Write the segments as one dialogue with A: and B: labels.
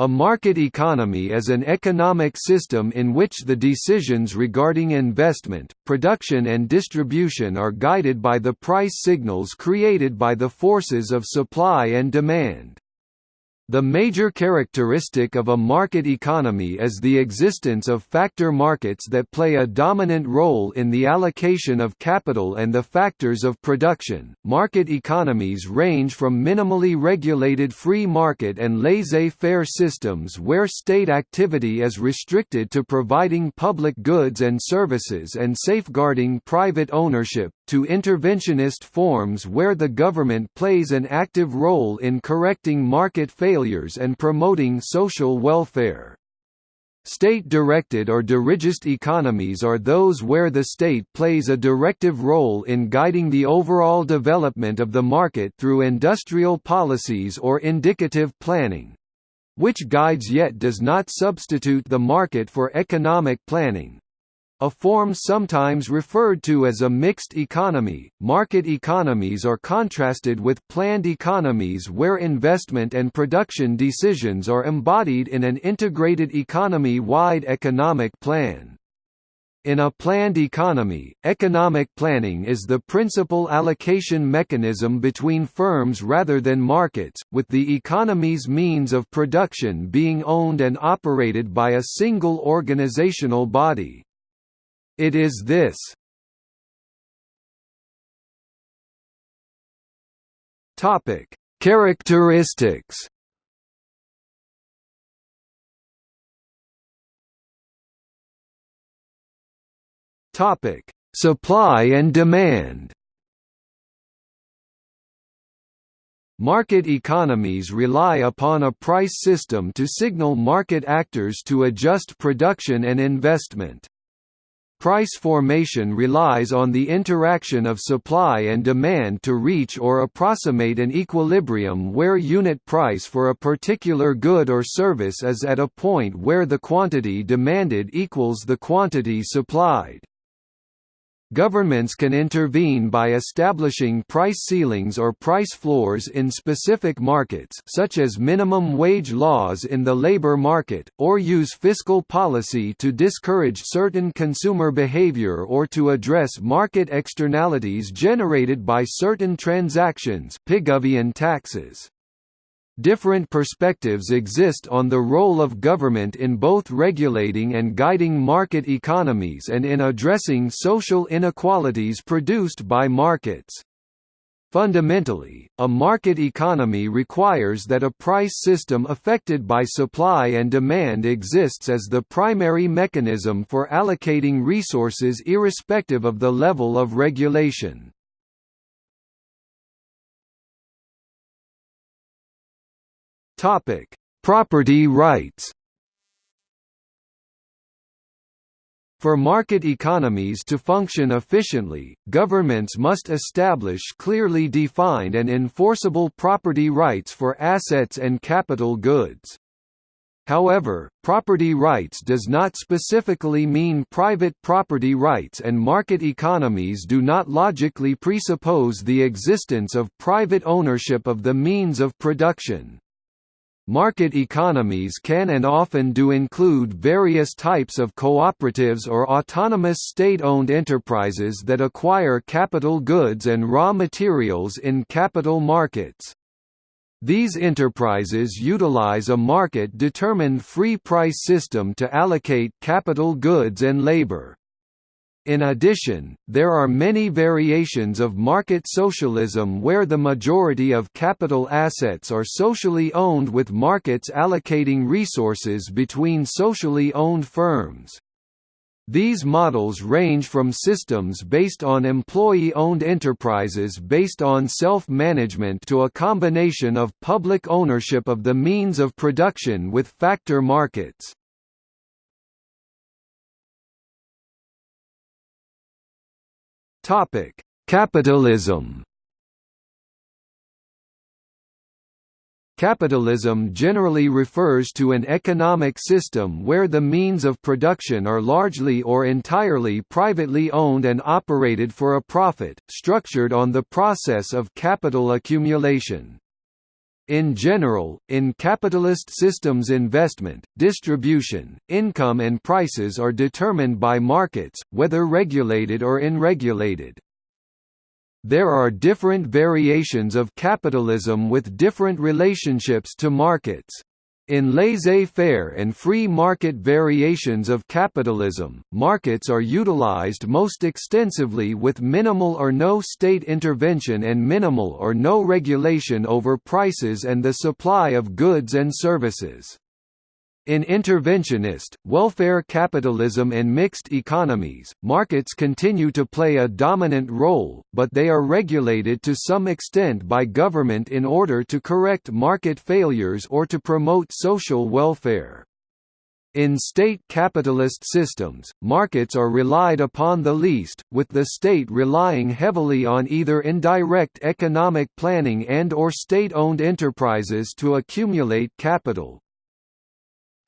A: A market economy is an economic system in which the decisions regarding investment, production and distribution are guided by the price signals created by the forces of supply and demand. The major characteristic of a market economy is the existence of factor markets that play a dominant role in the allocation of capital and the factors of production. Market economies range from minimally regulated free market and laissez faire systems where state activity is restricted to providing public goods and services and safeguarding private ownership, to interventionist forms where the government plays an active role in correcting market failures and promoting social welfare. State-directed or dirigist economies are those where the state plays a directive role in guiding the overall development of the market through industrial policies or indicative planning—which guides yet does not substitute the market for economic planning, a form sometimes referred to as a mixed economy, market economies are contrasted with planned economies where investment and production decisions are embodied in an integrated economy-wide economic plan. In a planned economy, economic planning is the principal allocation mechanism between firms rather than markets, with the economy's means of production being owned and operated by a single organizational body. It is this. Topic: Characteristics. Topic: Supply and demand. Market economies rely upon a price system to signal market actors to adjust production and investment. Price formation relies on the interaction of supply and demand to reach or approximate an equilibrium where unit price for a particular good or service is at a point where the quantity demanded equals the quantity supplied. Governments can intervene by establishing price ceilings or price floors in specific markets such as minimum wage laws in the labor market, or use fiscal policy to discourage certain consumer behavior or to address market externalities generated by certain transactions Pigovian taxes. Different perspectives exist on the role of government in both regulating and guiding market economies and in addressing social inequalities produced by markets. Fundamentally, a market economy requires that a price system affected by supply and demand exists as the primary mechanism for allocating resources irrespective of the level of regulation. Topic: Property rights. For market economies to function efficiently, governments must establish clearly defined and enforceable property rights for assets and capital goods. However, property rights does not specifically mean private property rights and market economies do not logically presuppose the existence of private ownership of the means of production. Market economies can and often do include various types of cooperatives or autonomous state-owned enterprises that acquire capital goods and raw materials in capital markets. These enterprises utilize a market-determined free price system to allocate capital goods and labor. In addition, there are many variations of market socialism where the majority of capital assets are socially owned with markets allocating resources between socially owned firms. These models range from systems based on employee-owned enterprises based on self-management to a combination of public ownership of the means of production with factor markets. Topic: Capitalism. Capitalism generally refers to an economic system where the means of production are largely or entirely privately owned and operated for a profit, structured on the process of capital accumulation. In general, in capitalist systems investment, distribution, income and prices are determined by markets, whether regulated or unregulated. There are different variations of capitalism with different relationships to markets. In laissez-faire and free market variations of capitalism, markets are utilized most extensively with minimal or no state intervention and minimal or no regulation over prices and the supply of goods and services. In interventionist, welfare capitalism and mixed economies, markets continue to play a dominant role, but they are regulated to some extent by government in order to correct market failures or to promote social welfare. In state capitalist systems, markets are relied upon the least, with the state relying heavily on either indirect economic planning and or state-owned enterprises to accumulate capital.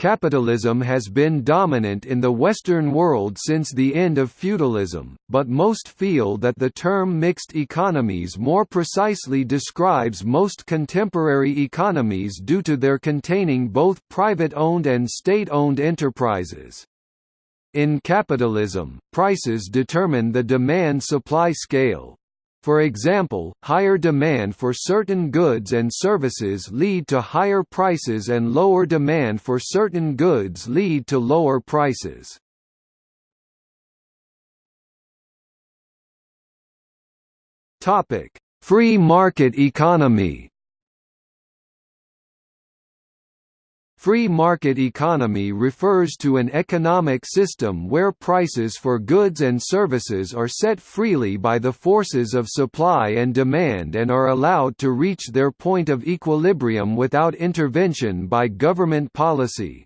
A: Capitalism has been dominant in the Western world since the end of feudalism, but most feel that the term mixed economies more precisely describes most contemporary economies due to their containing both private-owned and state-owned enterprises. In capitalism, prices determine the demand-supply scale, for example, higher demand for certain goods and services lead to higher prices and lower demand for certain goods lead to lower prices. Free market economy Free market economy refers to an economic system where prices for goods and services are set freely by the forces of supply and demand and are allowed to reach their point of equilibrium without intervention by government policy.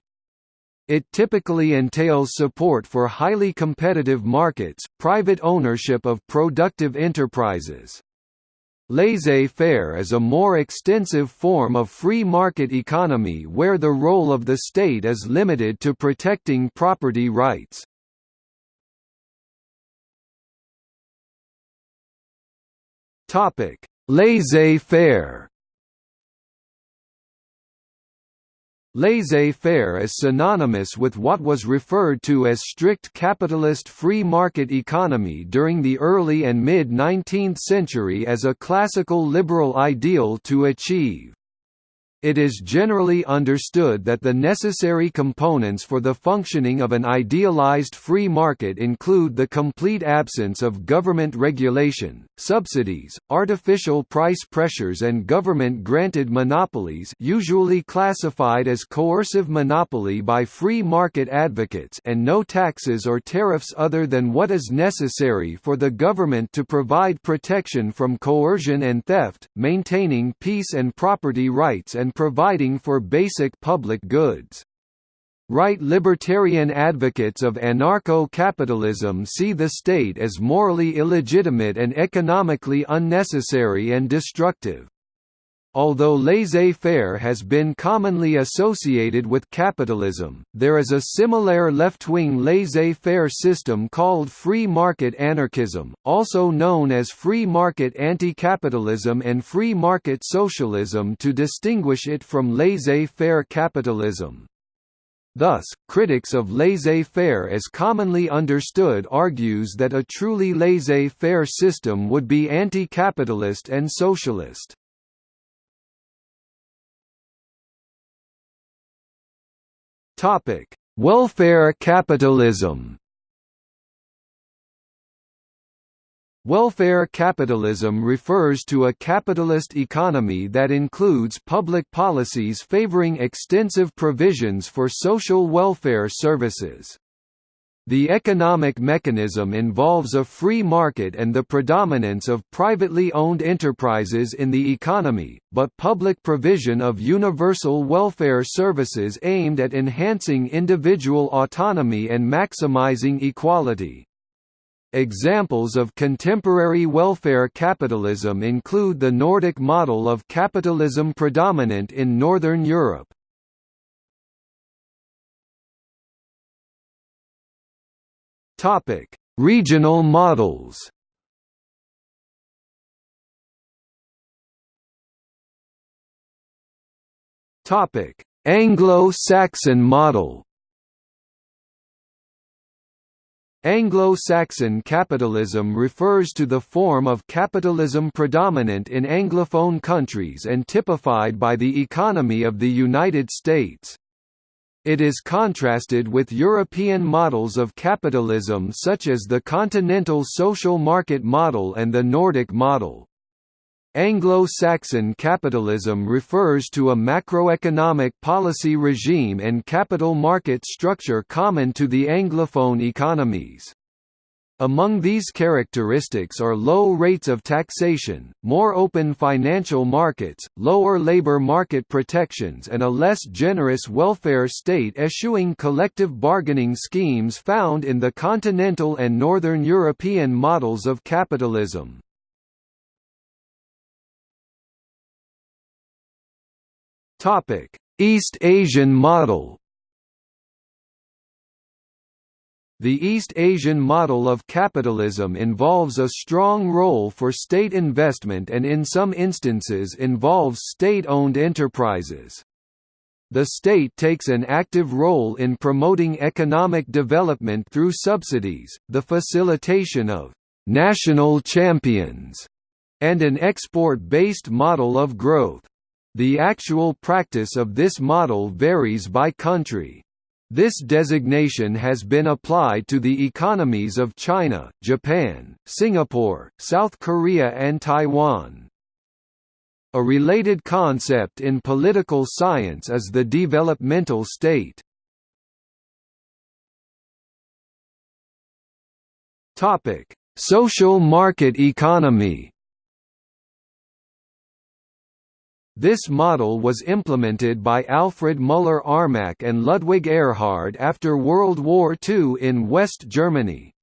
A: It typically entails support for highly competitive markets, private ownership of productive enterprises, Laissez-faire is a more extensive form of free market economy where the role of the state is limited to protecting property rights. Laissez-faire Laissez-faire is synonymous with what was referred to as strict capitalist free market economy during the early and mid-19th century as a classical liberal ideal to achieve. It is generally understood that the necessary components for the functioning of an idealized free market include the complete absence of government regulation, subsidies, artificial price pressures and government-granted monopolies usually classified as coercive monopoly by free market advocates and no taxes or tariffs other than what is necessary for the government to provide protection from coercion and theft, maintaining peace and property rights and providing for basic public goods. Right libertarian advocates of anarcho-capitalism see the state as morally illegitimate and economically unnecessary and destructive. Although laissez-faire has been commonly associated with capitalism, there is a similar left-wing laissez-faire system called free market anarchism, also known as free market anti-capitalism and free market socialism to distinguish it from laissez-faire capitalism. Thus, critics of laissez-faire as commonly understood argues that a truly laissez-faire system would be anti-capitalist and socialist. Topic: Welfare capitalism. Welfare capitalism refers to a capitalist economy that includes public policies favoring extensive provisions for social welfare services. The economic mechanism involves a free market and the predominance of privately owned enterprises in the economy, but public provision of universal welfare services aimed at enhancing individual autonomy and maximizing equality. Examples of contemporary welfare capitalism include the Nordic model of capitalism predominant in Northern Europe. Topic: Regional models. Topic: Anglo-Saxon model Anglo-Saxon capitalism refers to the form of capitalism predominant in Anglophone countries and typified by the economy of the United States. It is contrasted with European models of capitalism such as the continental social market model and the Nordic model. Anglo-Saxon capitalism refers to a macroeconomic policy regime and capital market structure common to the Anglophone economies. Among these characteristics are low rates of taxation, more open financial markets, lower labor market protections and a less generous welfare state eschewing collective bargaining schemes found in the continental and northern European models of capitalism. East Asian model. The East Asian model of capitalism involves a strong role for state investment and in some instances involves state-owned enterprises. The state takes an active role in promoting economic development through subsidies, the facilitation of «national champions» and an export-based model of growth. The actual practice of this model varies by country. This designation has been applied to the economies of China, Japan, Singapore, South Korea and Taiwan. A related concept in political science is the developmental state. Social market economy This model was implemented by Alfred Müller-Armack and Ludwig Erhard after World War II in West Germany.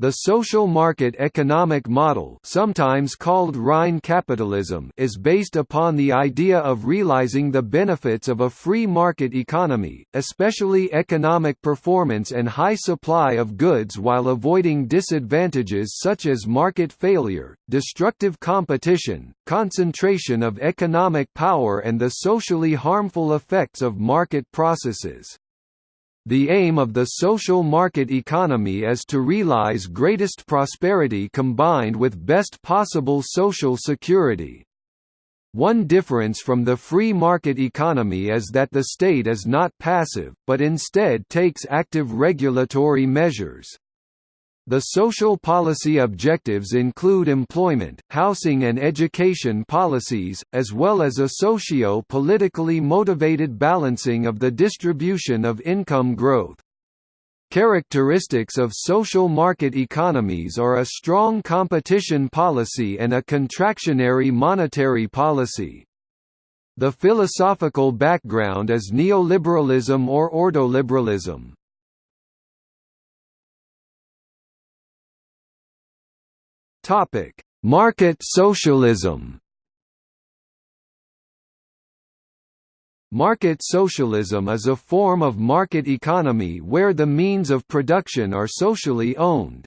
A: The social market economic model sometimes called Rhine capitalism is based upon the idea of realizing the benefits of a free market economy, especially economic performance and high supply of goods while avoiding disadvantages such as market failure, destructive competition, concentration of economic power and the socially harmful effects of market processes. The aim of the social market economy is to realize greatest prosperity combined with best possible social security. One difference from the free market economy is that the state is not passive, but instead takes active regulatory measures. The social policy objectives include employment, housing and education policies, as well as a socio-politically motivated balancing of the distribution of income growth. Characteristics of social market economies are a strong competition policy and a contractionary monetary policy. The philosophical background is neoliberalism or ordoliberalism. Topic: Market socialism. Market socialism is a form of market economy where the means of production are socially owned.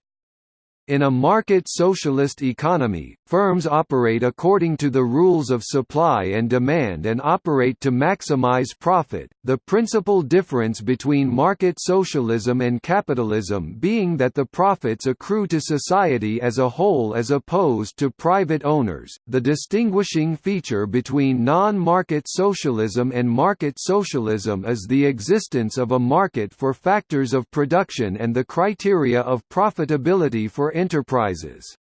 A: In a market socialist economy, firms operate according to the rules of supply and demand and operate to maximize profit. The principal difference between market socialism and capitalism being that the profits accrue to society as a whole as opposed to private owners. The distinguishing feature between non-market socialism and market socialism is the existence of a market for factors of production and the criteria of profitability for enterprises.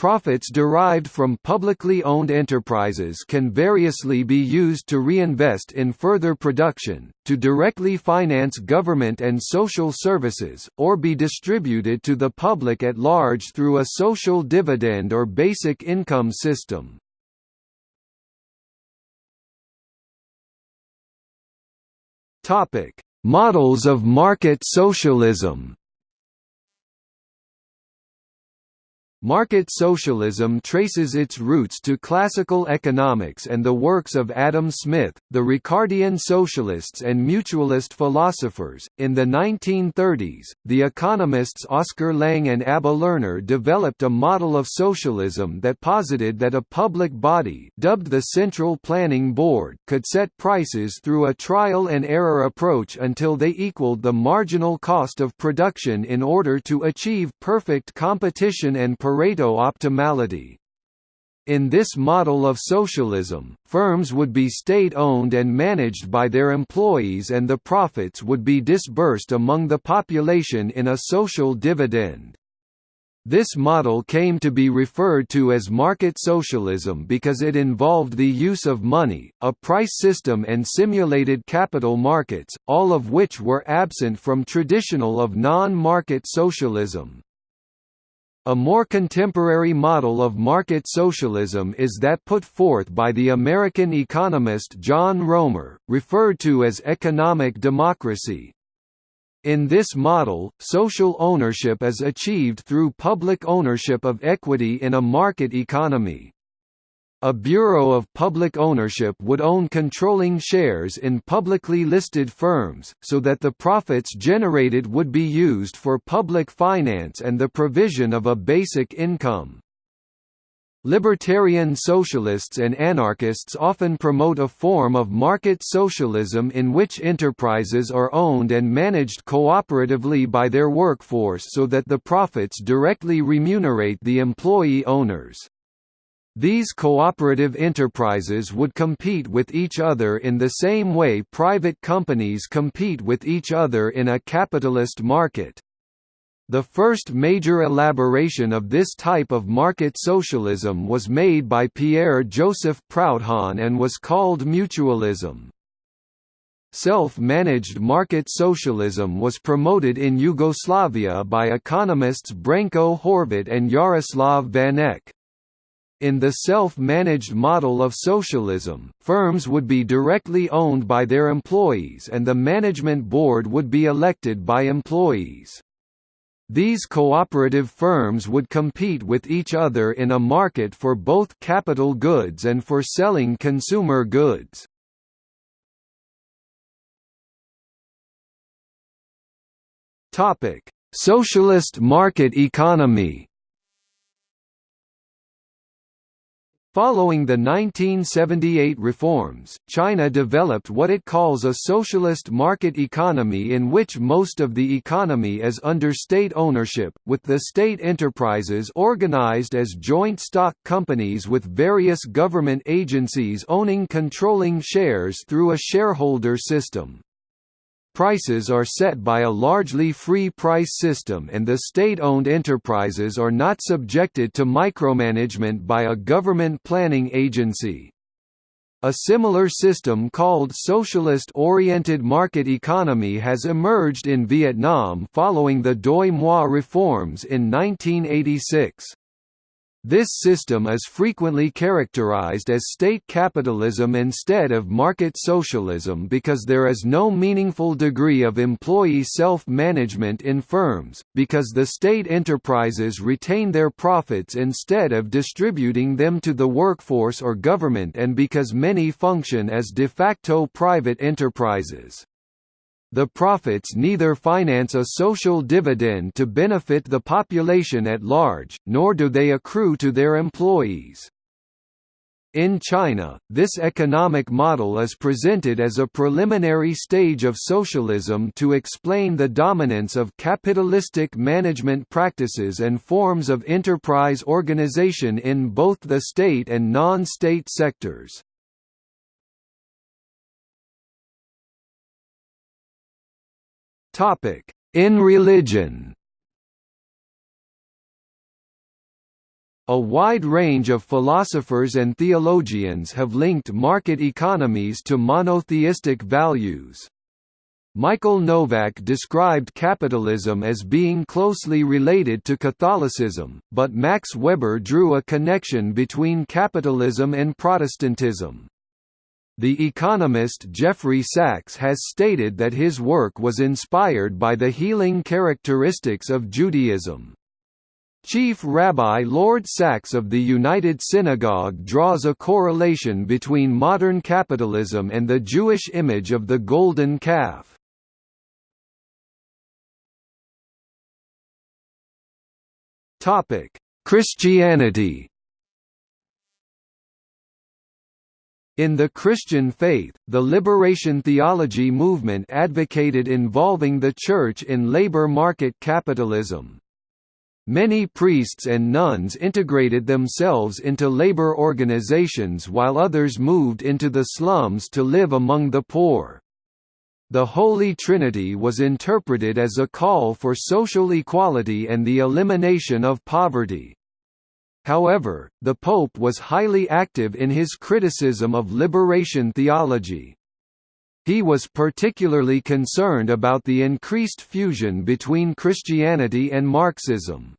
A: Profits derived from publicly owned enterprises can variously be used to reinvest in further production, to directly finance government and social services, or be distributed to the public at large through a social dividend or basic income system. Models of market socialism Market socialism traces its roots to classical economics and the works of Adam Smith, the Ricardian socialists and mutualist philosophers. In the 1930s, the economists Oscar Lange and Abba Lerner developed a model of socialism that posited that a public body, dubbed the Central Planning Board, could set prices through a trial and error approach until they equaled the marginal cost of production in order to achieve perfect competition and Pareto optimality. In this model of socialism, firms would be state-owned and managed by their employees and the profits would be disbursed among the population in a social dividend. This model came to be referred to as market socialism because it involved the use of money, a price system and simulated capital markets, all of which were absent from traditional of non-market socialism. A more contemporary model of market socialism is that put forth by the American economist John Roemer, referred to as economic democracy. In this model, social ownership is achieved through public ownership of equity in a market economy. A Bureau of Public Ownership would own controlling shares in publicly listed firms, so that the profits generated would be used for public finance and the provision of a basic income. Libertarian socialists and anarchists often promote a form of market socialism in which enterprises are owned and managed cooperatively by their workforce so that the profits directly remunerate the employee owners. These cooperative enterprises would compete with each other in the same way private companies compete with each other in a capitalist market. The first major elaboration of this type of market socialism was made by Pierre-Joseph Proudhon and was called mutualism. Self-managed market socialism was promoted in Yugoslavia by economists Branko Horvat and Jaroslav Vanek. In the self-managed model of socialism, firms would be directly owned by their employees and the management board would be elected by employees. These cooperative firms would compete with each other in a market for both capital goods and for selling consumer goods. Socialist market economy Following the 1978 reforms, China developed what it calls a socialist market economy in which most of the economy is under state ownership, with the state enterprises organized as joint stock companies with various government agencies owning controlling shares through a shareholder system. Prices are set by a largely free price system and the state-owned enterprises are not subjected to micromanagement by a government planning agency. A similar system called socialist-oriented market economy has emerged in Vietnam following the Doi Moi reforms in 1986. This system is frequently characterized as state capitalism instead of market socialism because there is no meaningful degree of employee self-management in firms, because the state enterprises retain their profits instead of distributing them to the workforce or government and because many function as de facto private enterprises. The profits neither finance a social dividend to benefit the population at large, nor do they accrue to their employees. In China, this economic model is presented as a preliminary stage of socialism to explain the dominance of capitalistic management practices and forms of enterprise organization in both the state and non-state sectors. In religion A wide range of philosophers and theologians have linked market economies to monotheistic values. Michael Novak described capitalism as being closely related to Catholicism, but Max Weber drew a connection between capitalism and Protestantism. The economist Jeffrey Sachs has stated that his work was inspired by the healing characteristics of Judaism. Chief Rabbi Lord Sacks of the United Synagogue draws a correlation between modern capitalism and the Jewish image of the golden calf. Christianity In the Christian faith, the liberation theology movement advocated involving the Church in labor market capitalism. Many priests and nuns integrated themselves into labor organizations while others moved into the slums to live among the poor. The Holy Trinity was interpreted as a call for social equality and the elimination of poverty. However, the Pope was highly active in his criticism of liberation theology. He was particularly concerned about the increased fusion between Christianity and Marxism.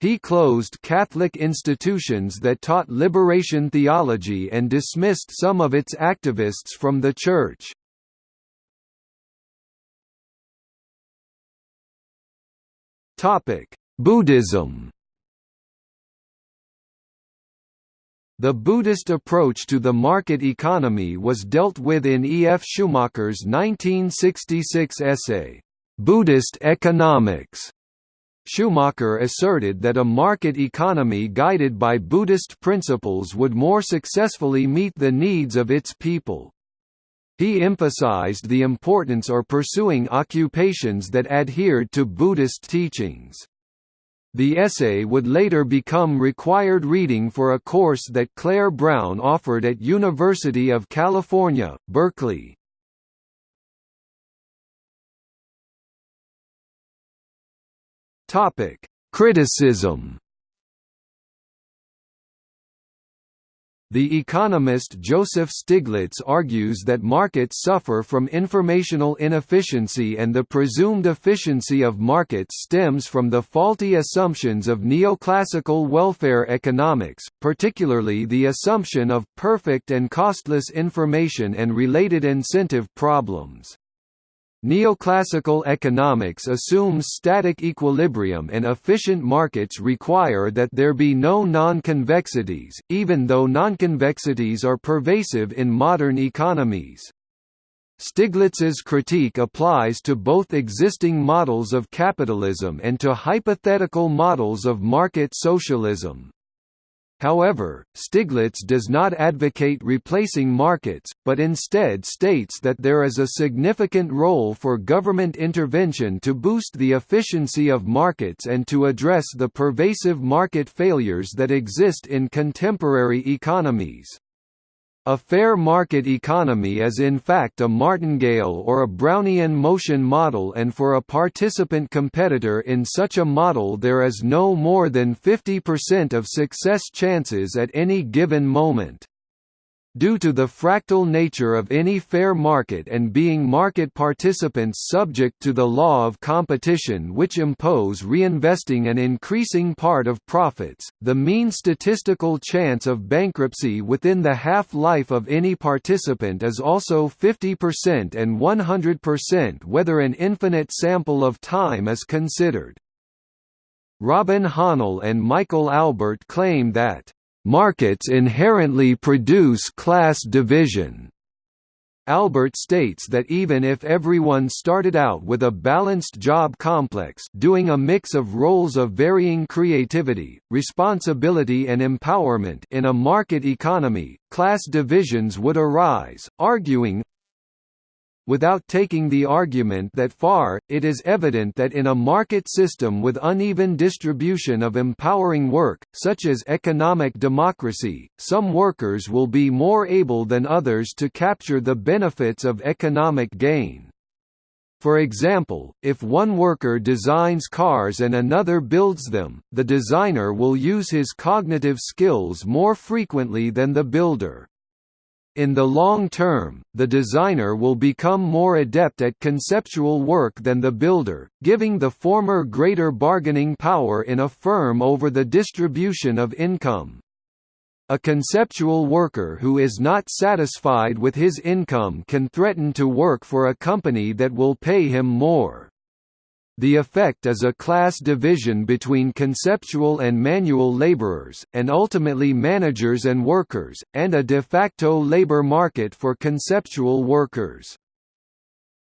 A: He closed Catholic institutions that taught liberation theology and dismissed some of its activists from the Church. Buddhism The Buddhist approach to the market economy was dealt with in E. F. Schumacher's 1966 essay, "'Buddhist Economics' Schumacher asserted that a market economy guided by Buddhist principles would more successfully meet the needs of its people. He emphasized the importance of pursuing occupations that adhered to Buddhist teachings. The essay would later become required reading for a course that Clair Brown offered at University of California, Berkeley. Topic: Criticism. The economist Joseph Stiglitz argues that markets suffer from informational inefficiency and the presumed efficiency of markets stems from the faulty assumptions of neoclassical welfare economics, particularly the assumption of perfect and costless information and related incentive problems. Neoclassical economics assumes static equilibrium and efficient markets require that there be no non-convexities, even though non-convexities are pervasive in modern economies. Stiglitz's critique applies to both existing models of capitalism and to hypothetical models of market socialism. However, Stiglitz does not advocate replacing markets, but instead states that there is a significant role for government intervention to boost the efficiency of markets and to address the pervasive market failures that exist in contemporary economies. A fair market economy is in fact a martingale or a Brownian motion model and for a participant competitor in such a model there is no more than 50% of success chances at any given moment. Due to the fractal nature of any fair market and being market participants subject to the law of competition which impose reinvesting an increasing part of profits, the mean statistical chance of bankruptcy within the half-life of any participant is also 50% and 100% whether an infinite sample of time is considered. Robin Hahnel and Michael Albert claim that Markets inherently produce class division. Albert states that even if everyone started out with a balanced job complex doing a mix of roles of varying creativity, responsibility and empowerment in a market economy, class divisions would arise, arguing, Without taking the argument that far, it is evident that in a market system with uneven distribution of empowering work, such as economic democracy, some workers will be more able than others to capture the benefits of economic gain. For example, if one worker designs cars and another builds them, the designer will use his cognitive skills more frequently than the builder. In the long term, the designer will become more adept at conceptual work than the builder, giving the former greater bargaining power in a firm over the distribution of income. A conceptual worker who is not satisfied with his income can threaten to work for a company that will pay him more. The effect is a class division between conceptual and manual laborers, and ultimately managers and workers, and a de facto labor market for conceptual workers.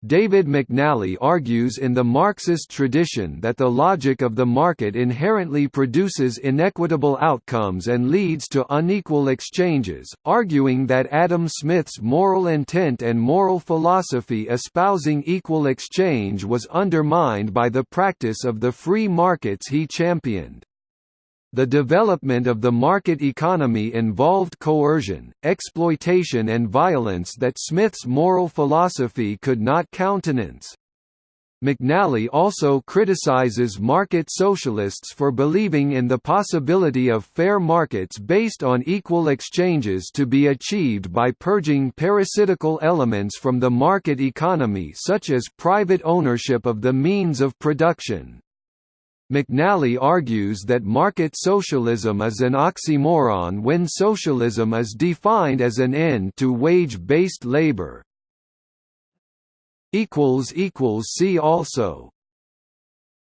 A: David McNally argues in the Marxist tradition that the logic of the market inherently produces inequitable outcomes and leads to unequal exchanges, arguing that Adam Smith's moral intent and moral philosophy espousing equal exchange was undermined by the practice of the free markets he championed. The development of the market economy involved coercion, exploitation and violence that Smith's moral philosophy could not countenance. McNally also criticizes market socialists for believing in the possibility of fair markets based on equal exchanges to be achieved by purging parasitical elements from the market economy such as private ownership of the means of production. McNally argues that market socialism is an oxymoron when socialism is defined as an end to wage-based labor. See also